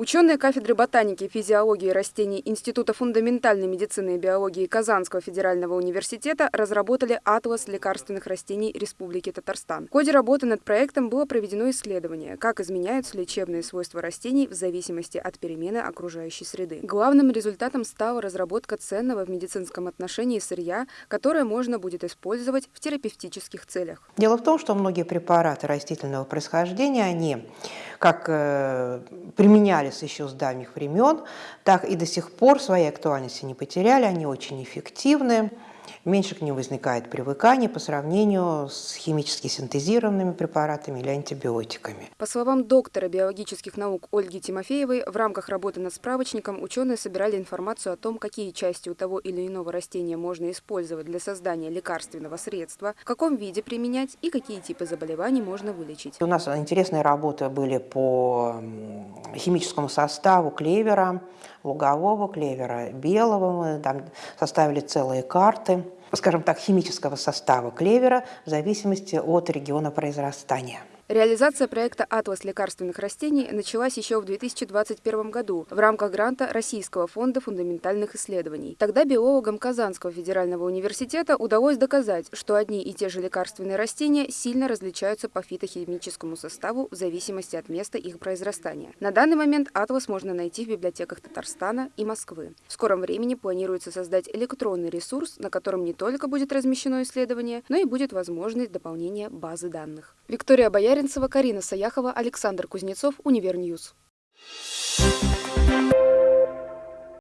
Ученые кафедры ботаники физиологии растений Института фундаментальной медицины и биологии Казанского федерального университета разработали атлас лекарственных растений Республики Татарстан. В ходе работы над проектом было проведено исследование, как изменяются лечебные свойства растений в зависимости от перемены окружающей среды. Главным результатом стала разработка ценного в медицинском отношении сырья, которое можно будет использовать в терапевтических целях. Дело в том, что многие препараты растительного происхождения, они как э, применялись еще с давних времен, так и до сих пор своей актуальности не потеряли, они очень эффективны меньше к ним возникает привыкание по сравнению с химически синтезированными препаратами или антибиотиками. По словам доктора биологических наук Ольги Тимофеевой, в рамках работы над справочником ученые собирали информацию о том, какие части у того или иного растения можно использовать для создания лекарственного средства, в каком виде применять и какие типы заболеваний можно вылечить. У нас интересные работы были по химическому составу клевера, лугового клевера, белого. Мы там составили целые карты скажем так, химического состава клевера в зависимости от региона произрастания. Реализация проекта «Атлас лекарственных растений» началась еще в 2021 году в рамках гранта Российского фонда фундаментальных исследований. Тогда биологам Казанского федерального университета удалось доказать, что одни и те же лекарственные растения сильно различаются по фитохимическому составу в зависимости от места их произрастания. На данный момент «Атлас» можно найти в библиотеках Татарстана и Москвы. В скором времени планируется создать электронный ресурс, на котором не только будет размещено исследование, но и будет возможность дополнения базы данных. Виктория Боярин Баренцева, Карина Саяхова, Александр Кузнецов, Univer News. Thank you.